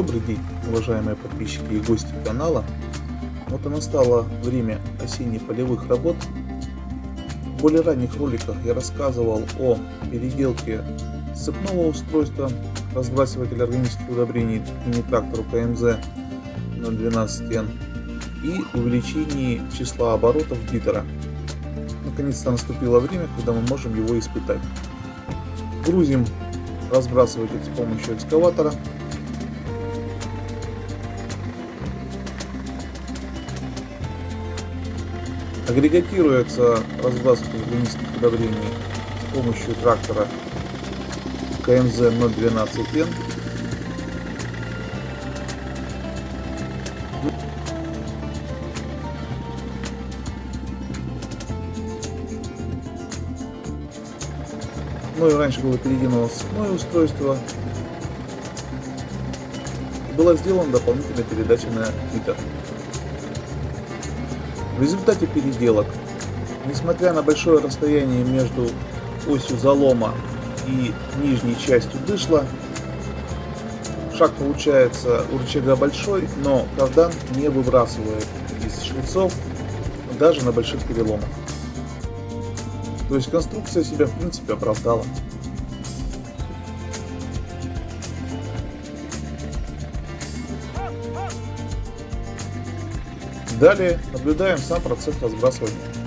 Добрый день, уважаемые подписчики и гости канала. Вот и настало время осенне-полевых работ. В более ранних роликах я рассказывал о переделке цепного устройства разбрасывателя органических удобрений мини-трактору КМЗ 012N и увеличении числа оборотов битера. Наконец-то наступило время, когда мы можем его испытать. Грузим разбрасыватель с помощью экскаватора Агрегатируется разбрасыватель органических удобрений с помощью трактора КМЗ 012N. Ну и раньше было переведено цепное устройство. Была сделана дополнительная передача на Twitter. В результате переделок, несмотря на большое расстояние между осью залома и нижней частью дышла, шаг получается у рычага большой, но кардан не выбрасывает из шлицов даже на больших переломах. То есть конструкция себя в принципе оправдала. Далее наблюдаем сам процесс разбрасывания.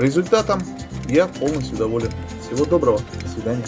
Результатом я полностью доволен. Всего доброго, до свидания.